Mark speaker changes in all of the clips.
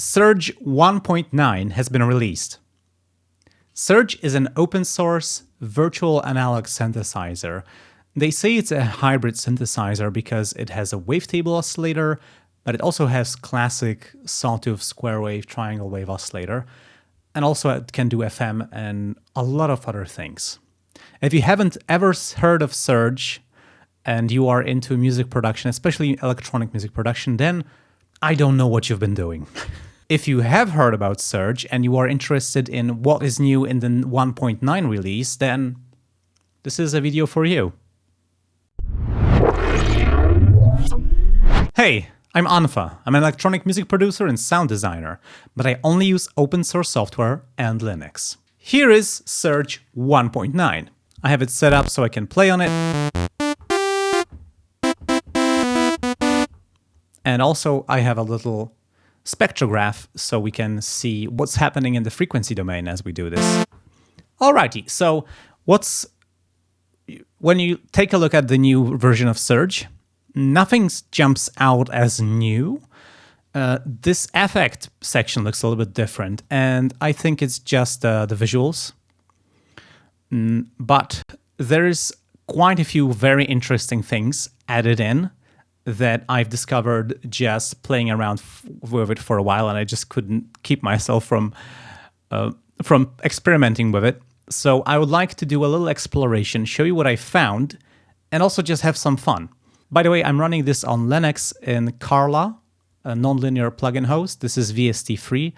Speaker 1: Surge 1.9 has been released. Surge is an open source virtual analog synthesizer. They say it's a hybrid synthesizer because it has a wavetable oscillator, but it also has classic sawtooth square wave triangle wave oscillator, and also it can do FM and a lot of other things. If you haven't ever heard of Surge and you are into music production, especially electronic music production, then I don't know what you've been doing. if you have heard about Surge and you are interested in what is new in the 1.9 release, then this is a video for you. Hey, I'm unfa. I'm an electronic music producer and sound designer, but I only use open source software and Linux. Here is Surge 1.9. I have it set up so I can play on it, And also I have a little spectrograph so we can see what's happening in the frequency domain as we do this. Alrighty, so what's when you take a look at the new version of Surge, nothing jumps out as new. Uh, this effect section looks a little bit different, and I think it's just uh, the visuals. Mm, but there is quite a few very interesting things added in that I've discovered just playing around with it for a while, and I just couldn't keep myself from uh, from experimenting with it. So I would like to do a little exploration, show you what I found, and also just have some fun. By the way, I'm running this on Linux in Carla, a nonlinear plugin host. This is VST3,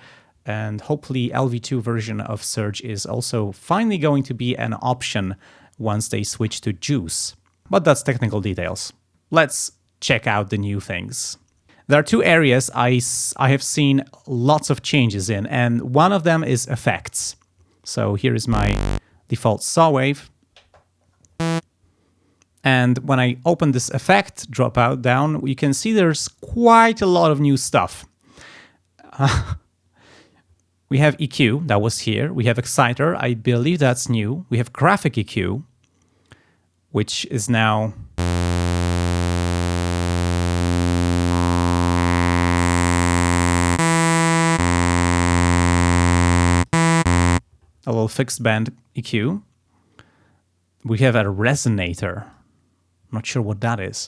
Speaker 1: and hopefully LV2 version of Surge is also finally going to be an option once they switch to JUCE. But that's technical details. Let's check out the new things. There are two areas I, I have seen lots of changes in, and one of them is effects. So here is my default saw wave. And when I open this effect dropout down, you can see there's quite a lot of new stuff. Uh, we have EQ, that was here. We have Exciter, I believe that's new. We have Graphic EQ, which is now fixed band EQ. We have a resonator. Not sure what that is.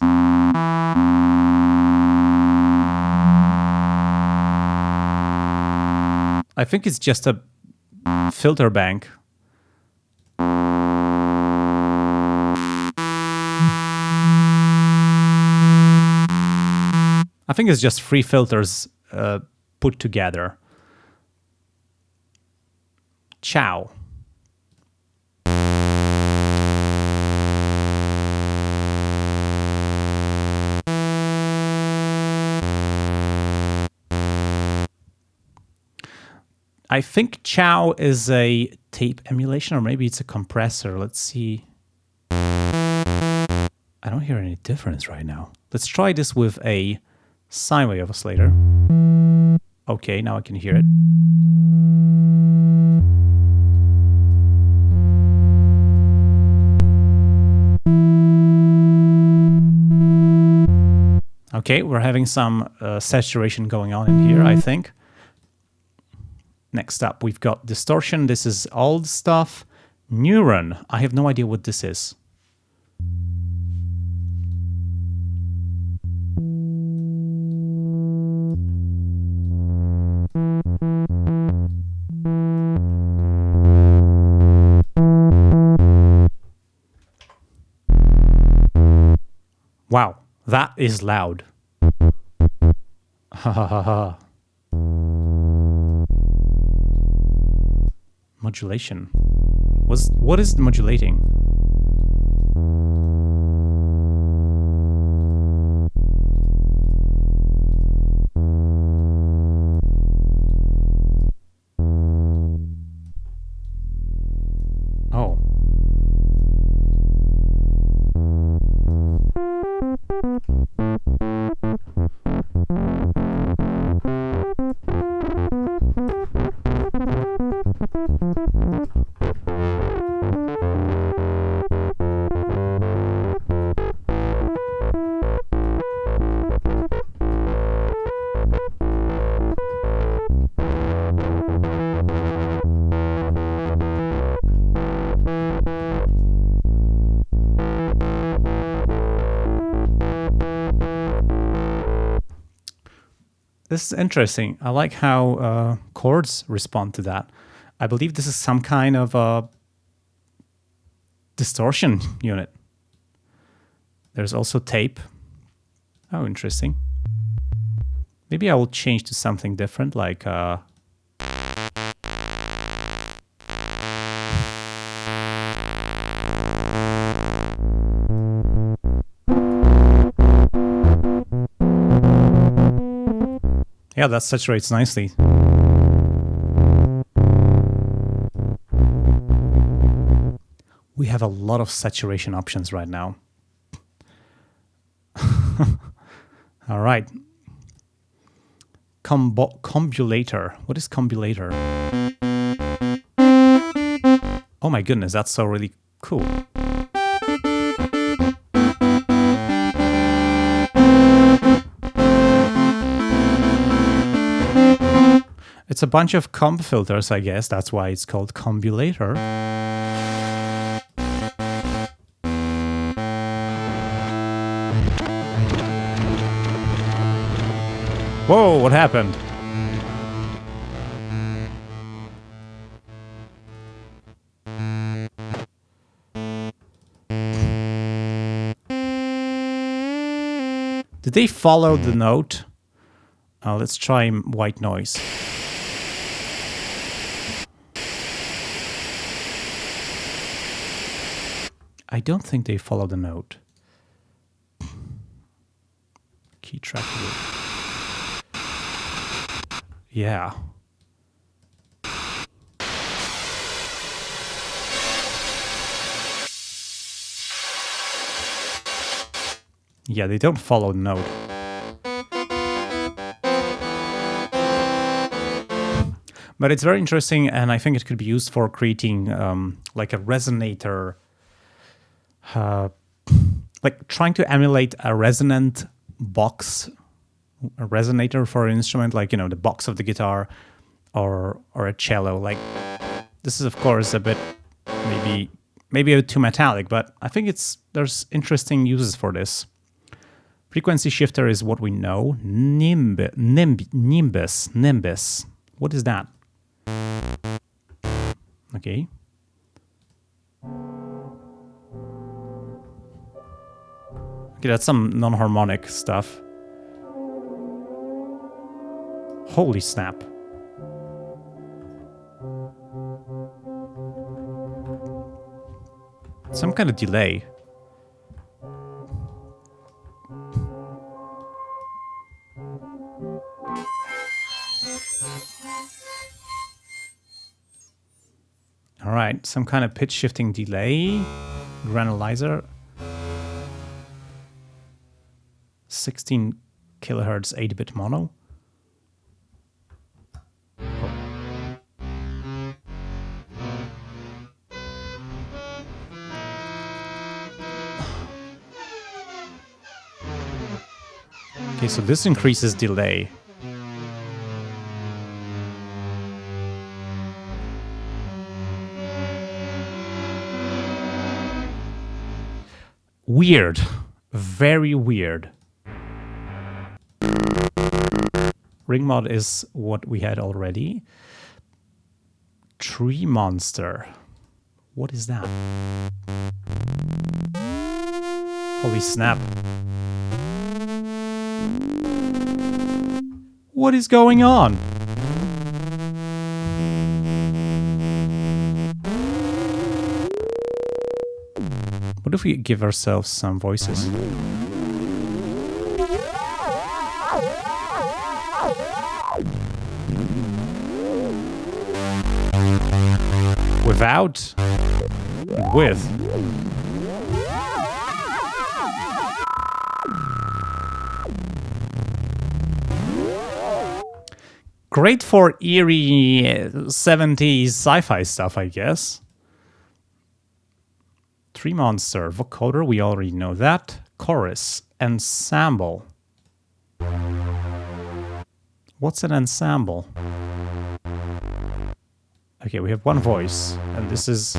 Speaker 1: I think it's just a filter bank. I think it's just three filters uh, put together. Chow. I think Chow is a tape emulation, or maybe it's a compressor. Let's see. I don't hear any difference right now. Let's try this with a sine wave oscillator. Okay, now I can hear it. Okay, we're having some uh, saturation going on in here, I think. Next up, we've got distortion. This is old stuff. Neuron. I have no idea what this is. Wow, that is loud. Ha ha ha ha. Modulation. Was what is modulating? This is interesting. I like how uh, chords respond to that. I believe this is some kind of a distortion unit. There's also tape. Oh, interesting. Maybe I will change to something different, like uh, Yeah, that saturates nicely. We have a lot of saturation options right now. All right. Combo combulator. What is combulator? Oh my goodness, that's so really cool. It's a bunch of comb filters, I guess. That's why it's called combulator. Whoa, what happened? Did they follow the note? Uh, let's try white noise. I don't think they follow the note. Key track. Yeah. Yeah, they don't follow the note. But it's very interesting, and I think it could be used for creating um, like a resonator uh, like trying to emulate a resonant box, a resonator for an instrument, like you know the box of the guitar, or or a cello. Like this is of course a bit maybe maybe a bit too metallic, but I think it's there's interesting uses for this. Frequency shifter is what we know. Nimb, nimb, nimbus, nimbus. What is that? Okay. Okay, that's some non-harmonic stuff. Holy snap. Some kind of delay. All right, some kind of pitch shifting delay, granulizer. 16 kilohertz 8-bit mono. Okay, so this increases delay. Weird. Very weird. Ring mod is what we had already. Tree monster. What is that? Holy snap. What is going on? What if we give ourselves some voices? Without? With. Great for eerie 70s sci-fi stuff, I guess. Tree Monster, vocoder, we already know that. Chorus, ensemble. What's an ensemble? Okay, we have one voice, and this is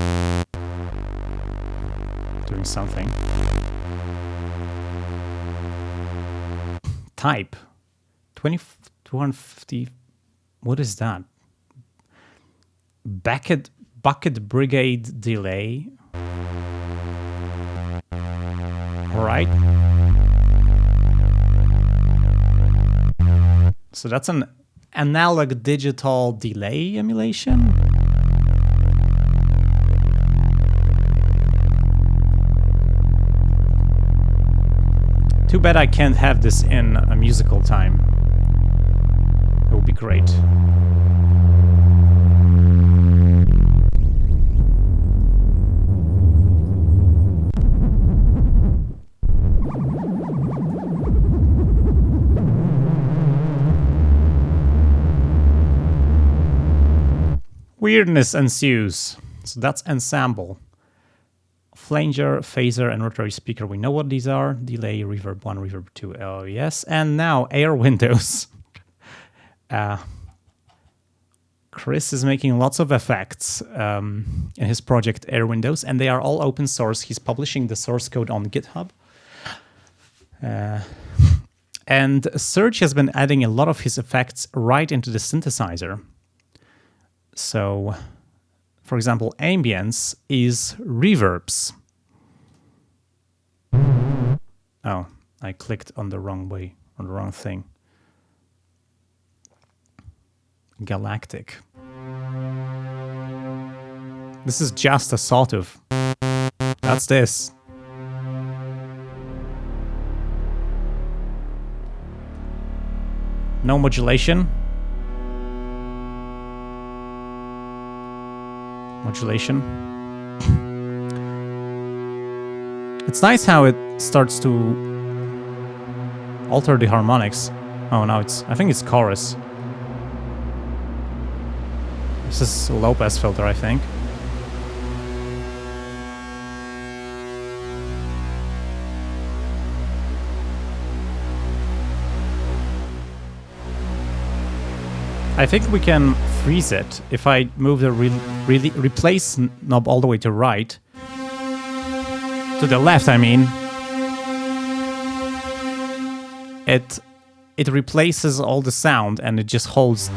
Speaker 1: doing something. Type. 20, 250. What is that? Bucket bucket brigade delay. All right. So that's an analog digital delay emulation. Too bad I can't have this in a musical time. It would be great. Weirdness ensues. So that's ensemble. Flanger, phaser, and rotary speaker. We know what these are. Delay, reverb 1, reverb 2. Oh, yes. And now air windows. uh, Chris is making lots of effects um, in his project Airwindows, and they are all open source. He's publishing the source code on GitHub. Uh, and Surge has been adding a lot of his effects right into the synthesizer. So, for example, ambience is reverbs. Oh, I clicked on the wrong way, on the wrong thing. Galactic. This is just a sort of. That's this. No modulation. Modulation. It's nice how it starts to alter the harmonics. Oh, now it's... I think it's chorus. This is a low pass filter, I think. I think we can freeze it if I move the re replace knob all the way to right. To the left, I mean. It it replaces all the sound and it just holds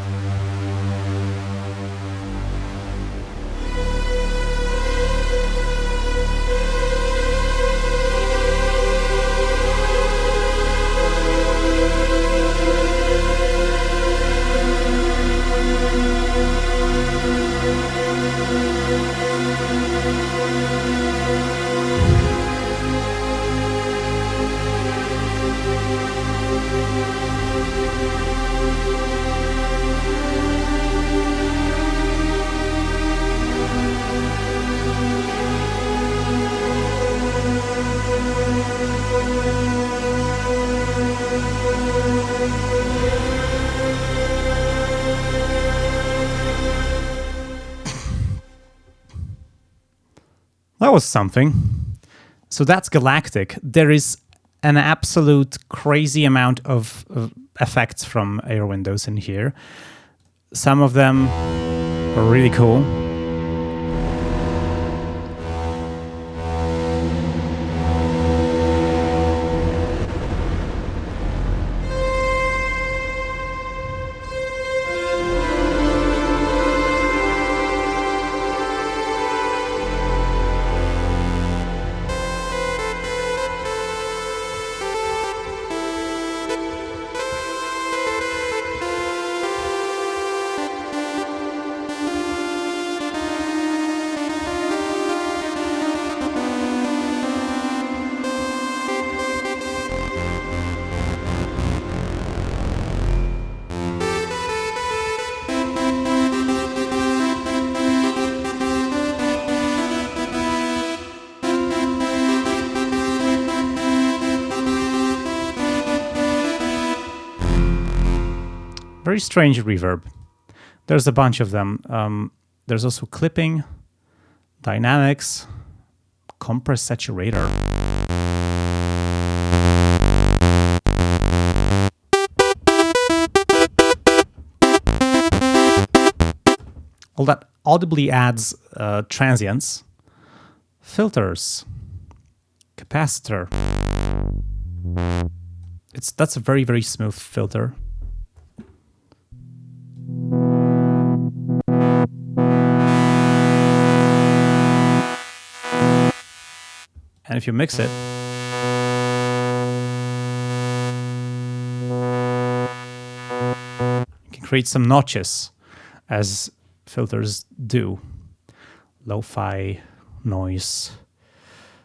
Speaker 1: That was something. So that's Galactic. There is an absolute crazy amount of, of effects from Airwindows in here. Some of them are really cool. Very strange reverb. There's a bunch of them. Um, there's also clipping, dynamics, compress saturator. All that audibly adds uh, transients, filters, capacitor. It's that's a very very smooth filter. And if you mix it, you can create some notches as filters do. Lo-fi noise.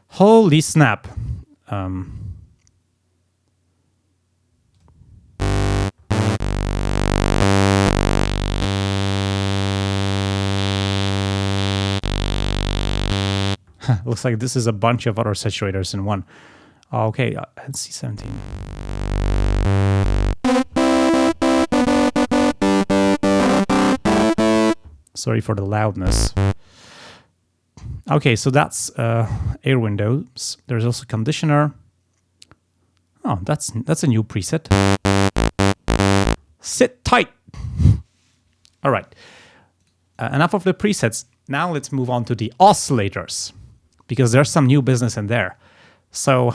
Speaker 1: Holy snap. Um, looks like this is a bunch of other saturators in one. Okay, uh, let's see 17. Sorry for the loudness. Okay, so that's uh, Airwindows. There's also conditioner. Oh, that's that's a new preset. Sit tight. All right. Uh, enough of the presets. Now let's move on to the oscillators because there's some new business in there. So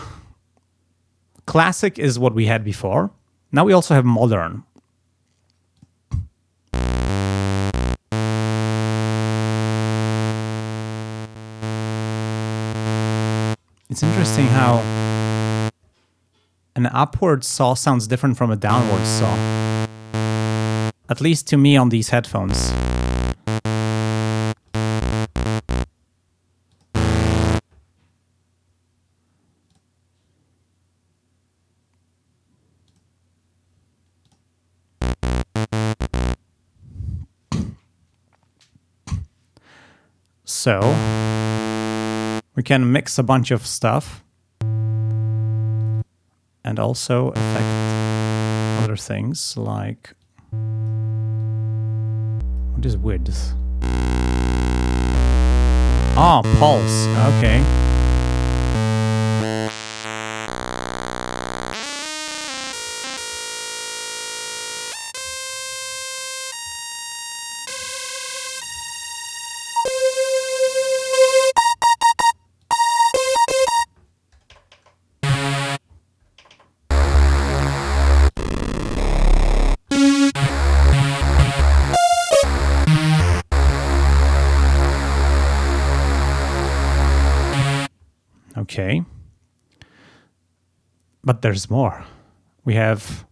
Speaker 1: classic is what we had before. Now we also have modern. It's interesting how an upward saw sounds different from a downward saw. At least to me on these headphones. So we can mix a bunch of stuff and also affect other things like what is width? Ah, pulse. Okay. Okay. But there's more. We have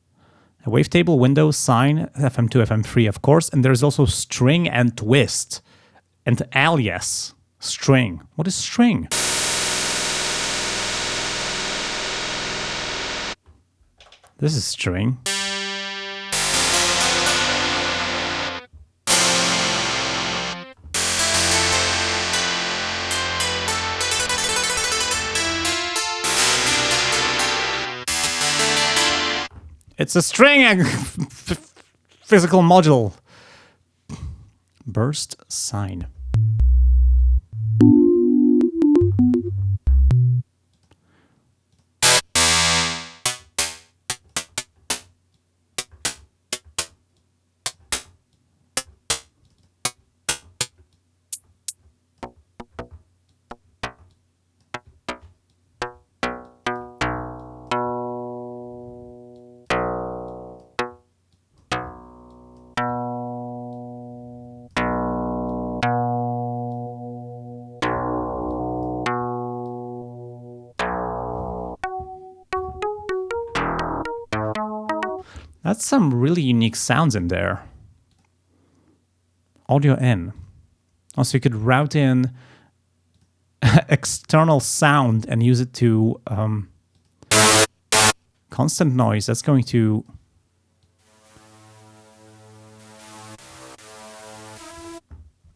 Speaker 1: a wavetable window, sine, FM2, FM3, of course, and there's also string and twist and alias string. What is string? This is string. It's a string physical module. Burst sine. That's some really unique sounds in there. Audio in. Also, you could route in external sound and use it to um, constant noise. That's going to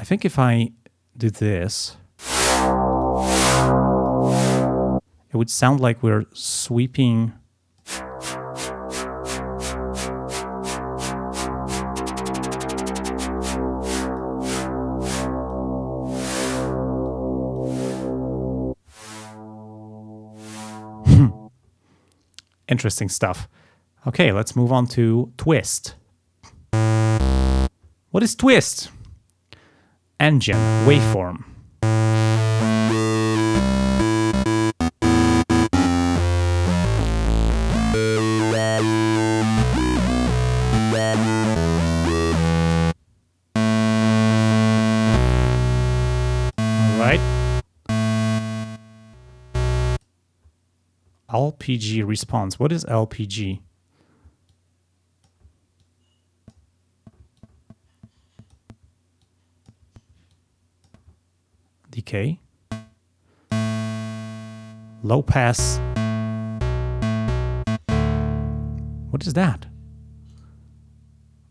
Speaker 1: I think if I do this, it would sound like we're sweeping interesting stuff. Okay, let's move on to twist. What is twist? Engine, waveform. LPG response. What is LPG? Decay. Low pass. What is that?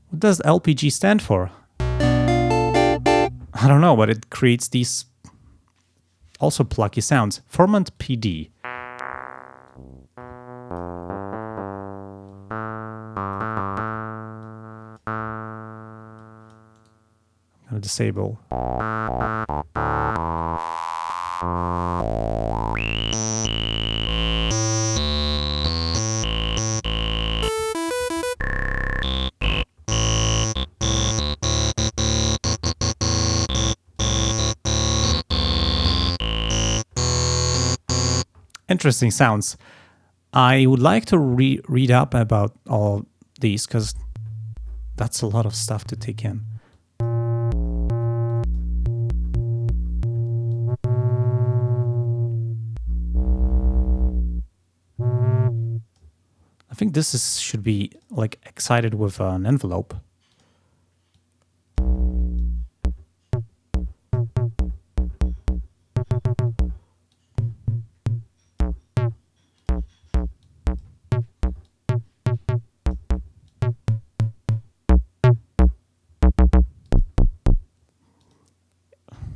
Speaker 1: What does LPG stand for? I don't know, but it creates these also plucky sounds. Formant PD. Disable. Interesting sounds. I would like to re read up about all these because that's a lot of stuff to take in. This is, should be like excited with an envelope.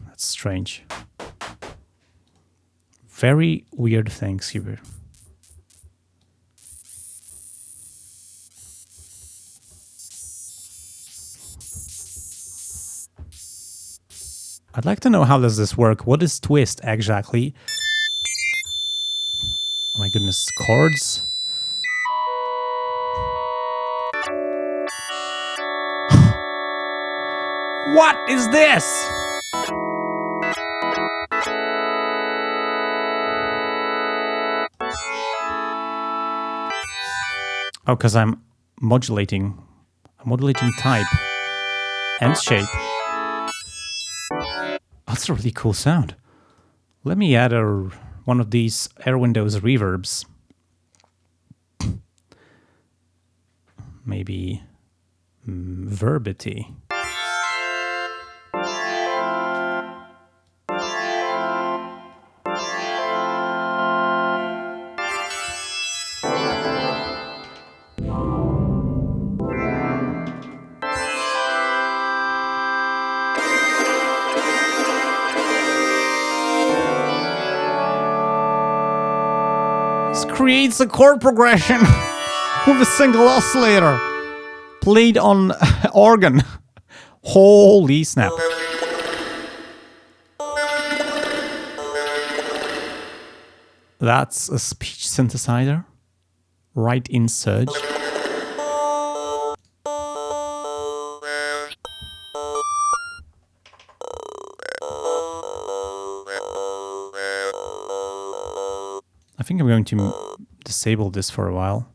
Speaker 1: That's strange. Very weird things here. I'd like to know how does this work? What is twist exactly? Oh my goodness, chords? what is this? Oh, because I'm modulating. I'm modulating type and shape. That's a really cool sound. Let me add a, one of these Airwindows reverbs. Maybe mm, verbity. Creates a chord progression with a single oscillator played on organ. Holy snap. That's a speech synthesizer right in Surge. I think I'm going to disable this for a while.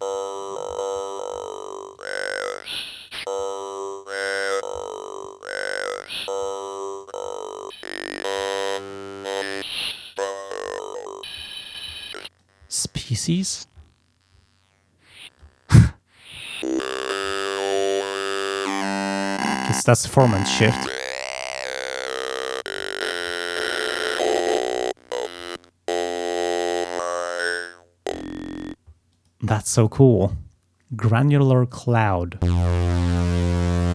Speaker 1: Species? Guess that's the formant shift. That's so cool. Granular cloud. I'm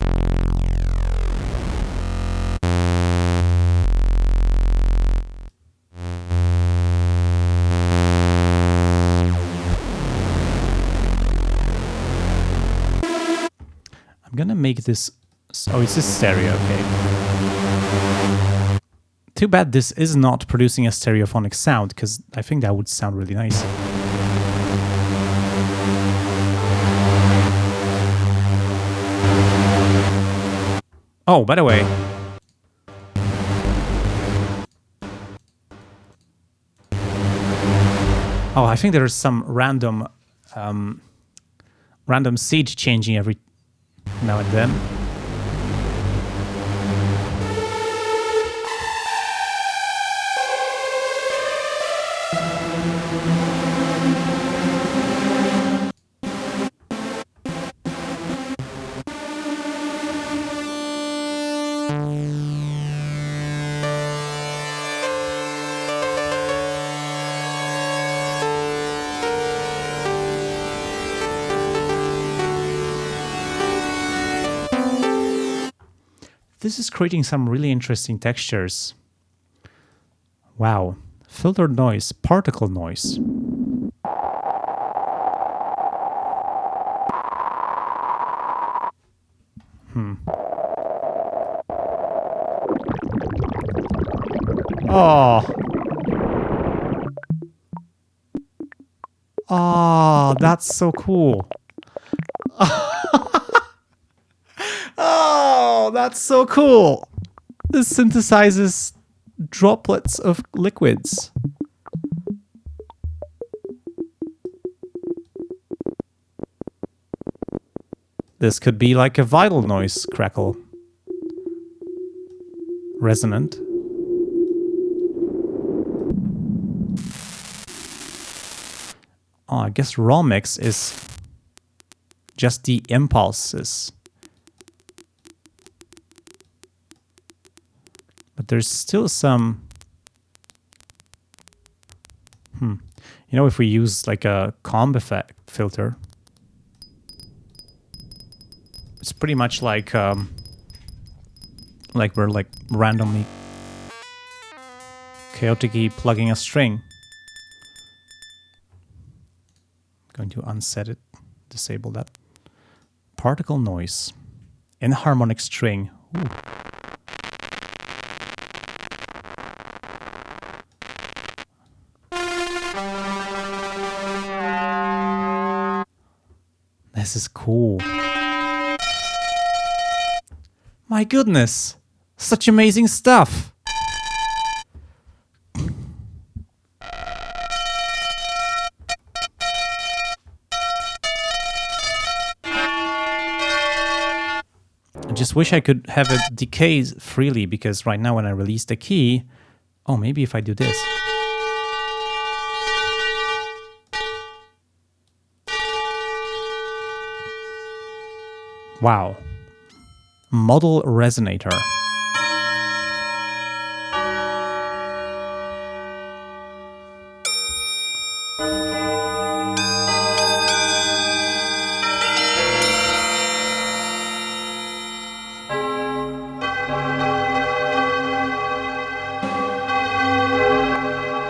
Speaker 1: gonna make this. Oh, it's just stereo, okay. Too bad this is not producing a stereophonic sound, because I think that would sound really nice. Oh, by the way. Oh, I think there's some random um, random seed changing every now and then. This is creating some really interesting textures. Wow. Filtered noise, particle noise. Hmm. Oh. Oh, that's so cool. oh, that's so cool. This synthesizes droplets of liquids. This could be like a vital noise crackle. Resonant. Oh, I guess raw mix is just the impulses. There's still some... Hmm. You know, if we use like a comb effect filter, it's pretty much like um, like we're like randomly chaotically plugging a string. Going to unset it, disable that. Particle noise. Enharmonic string. Ooh. This is cool. My goodness, such amazing stuff. I just wish I could have it decay freely because right now when I release the key, oh, maybe if I do this. Wow. Modal resonator.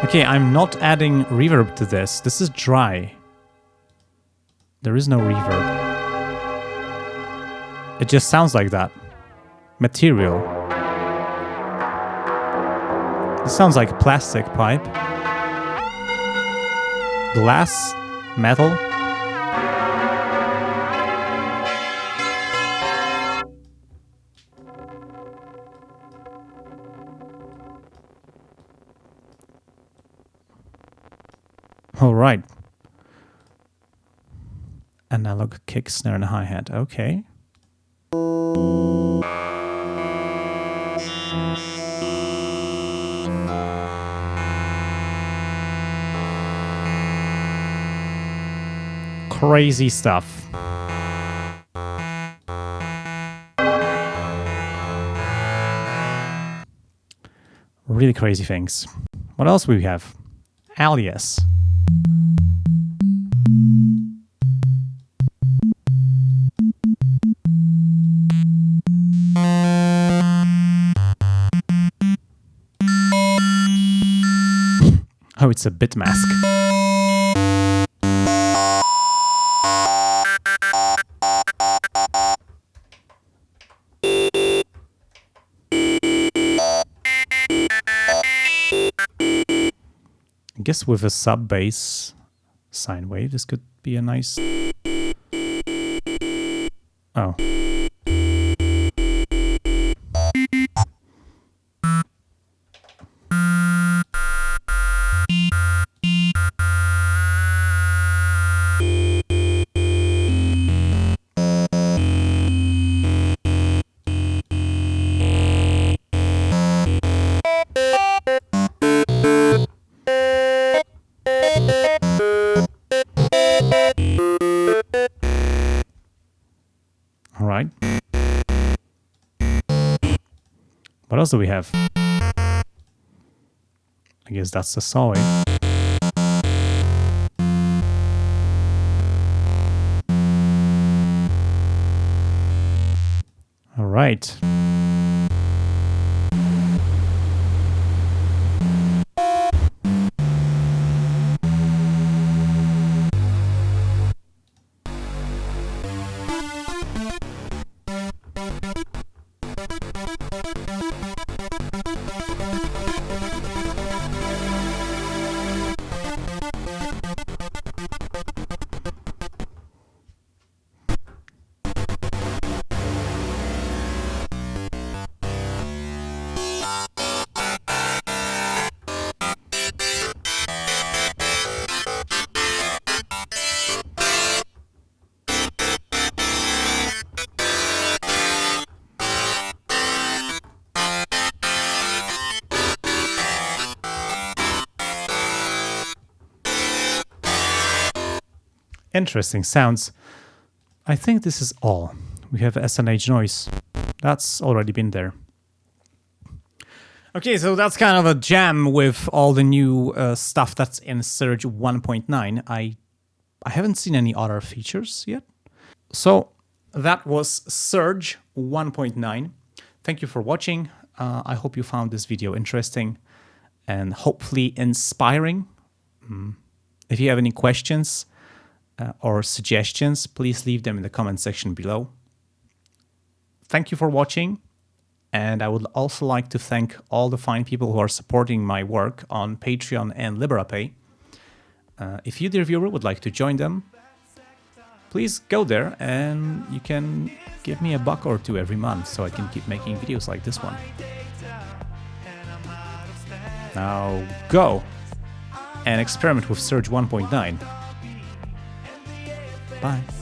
Speaker 1: Okay, I'm not adding reverb to this. This is dry. There is no reverb. It just sounds like that. Material. This sounds like plastic pipe. Glass? Metal? All right. Analog kick, snare, and hi-hat. Okay. Crazy stuff. Really crazy things. What else we have? Alias. Oh, it's a bit mask. I guess with a sub bass sine wave, this could be a nice... Oh. Else do we have? I guess that's the saw wave. All right. Interesting sounds. I think this is all. We have S&H noise. That's already been there. Okay, so that's kind of a jam with all the new uh, stuff that's in Surge 1.9. I I haven't seen any other features yet. So that was Surge 1.9. Thank you for watching. Uh, I hope you found this video interesting and hopefully inspiring. Mm. If you have any questions uh, or suggestions, please leave them in the comment section below. Thank you for watching. And I would also like to thank all the fine people who are supporting my work on Patreon and Liberapay. Uh, if you, dear viewer, would like to join them, please go there and you can give me a buck or two every month so I can keep making videos like this one. Now go and experiment with Surge 1.9. Bye.